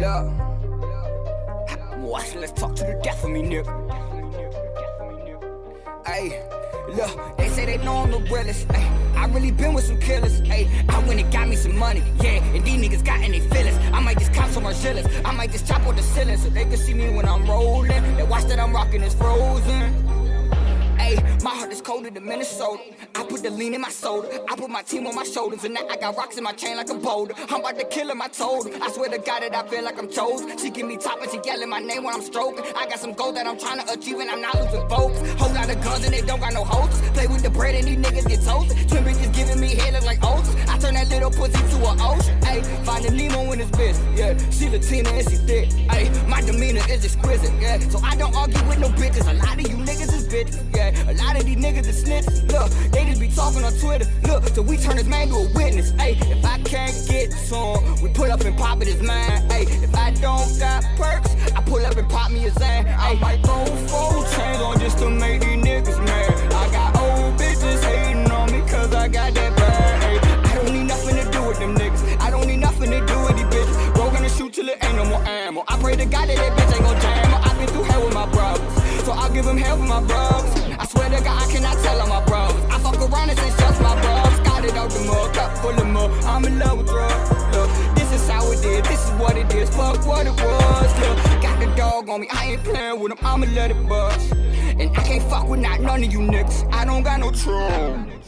Yeah. Watch, let's talk to the death of me, nigga. Hey, look, they say they know I'm the realest. Ay, I really been with some killers. Ay, I went and got me some money. Yeah, and these niggas got any feelings. I might just cop some more Margielas. I might just chop on the ceiling so they can see me when I'm rolling. They watch that I'm rocking is frozen. Is colder than Minnesota. I put the lean in my soda. I put my team on my shoulders, and now I got rocks in my chain like a boulder. I'm about to kill him, I told. I swear to God that I feel like I'm chosen. She give me top and she yelling my name when I'm stroking. I got some gold that I'm trying to achieve, and I'm not losing focus. Whole lot of guns and they don't got no holsters. Play with the bread and these niggas get toasted. Twin bitches giving me head like oats. I turn that little pussy to an ocean. Ayy, finding Nemo in his bitch. Yeah, she Latina and she thick. Ayy, my demeanor is exquisite. Yeah, so I don't argue with no bitches. A lot of you niggas is bitches. Of these niggas is snitches. Look, they just be talking on Twitter. Look, so we turn this man to a witness. Hey, if I can't get some, we pull up and pop it his mind. Hey, if I don't got perks, I pull up and pop me a zan. I might go full chains on just to make these niggas mad. I got old bitches hating on me cause I got that bad. Hey, I don't need nothing to do with them niggas. I don't need nothing to do with these bitches. We're gonna shoot till it ain't no more ammo. I pray to God that that bitch ain't gon' jam. I've been through hell with my brothers. So I'll give them hell for my brothers. I'm in love with drugs. Look, this is how it is, this is what it is. Fuck what it was. Look, got the dog on me, I ain't playing with him. I'ma let it bust. And I can't fuck with not none of you niggas. I don't got no trust.